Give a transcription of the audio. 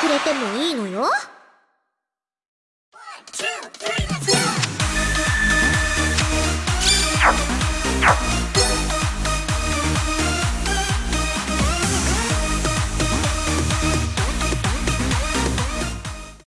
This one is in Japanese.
くれてもいいのよ。